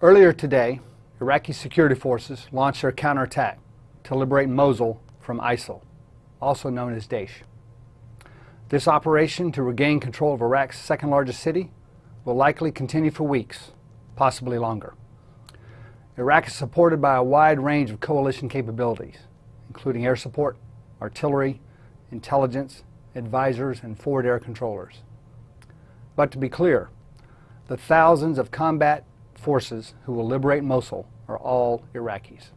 Earlier today, Iraqi security forces launched their counterattack to liberate Mosul from ISIL, also known as Daesh. This operation to regain control of Iraq's second largest city will likely continue for weeks, possibly longer. Iraq is supported by a wide range of coalition capabilities, including air support, artillery, intelligence, advisors, and forward air controllers. But to be clear, the thousands of combat forces who will liberate Mosul are all Iraqis.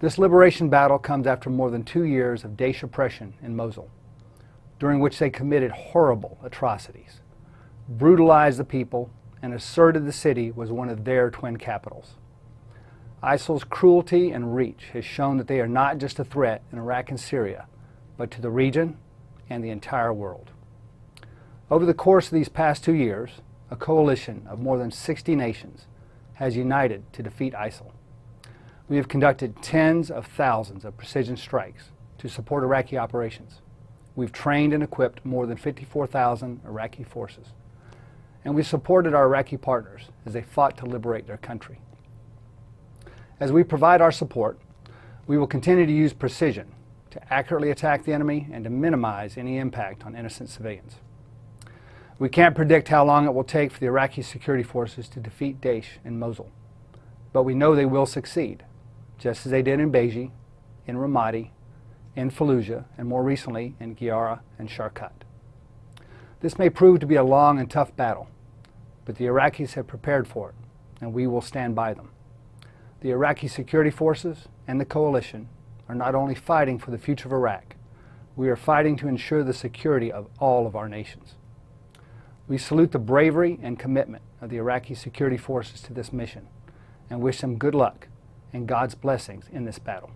This liberation battle comes after more than two years of Daesh oppression in Mosul, during which they committed horrible atrocities, brutalized the people, and asserted the city was one of their twin capitals. ISIL's cruelty and reach has shown that they are not just a threat in Iraq and Syria, but to the region and the entire world. Over the course of these past two years, a coalition of more than 60 nations has united to defeat ISIL. We have conducted tens of thousands of precision strikes to support Iraqi operations. We've trained and equipped more than 54,000 Iraqi forces. And we supported our Iraqi partners as they fought to liberate their country. As we provide our support, we will continue to use precision to accurately attack the enemy and to minimize any impact on innocent civilians. We can't predict how long it will take for the Iraqi security forces to defeat Daesh in Mosul, but we know they will succeed, just as they did in Baiji, in Ramadi, in Fallujah, and more recently in Qayyarah and Sharqat. This may prove to be a long and tough battle, but the Iraqis have prepared for it, and we will stand by them. The Iraqi security forces and the coalition are not only fighting for the future of Iraq, we are fighting to ensure the security of all of our nations. We salute the bravery and commitment of the Iraqi security forces to this mission and wish them good luck and God's blessings in this battle.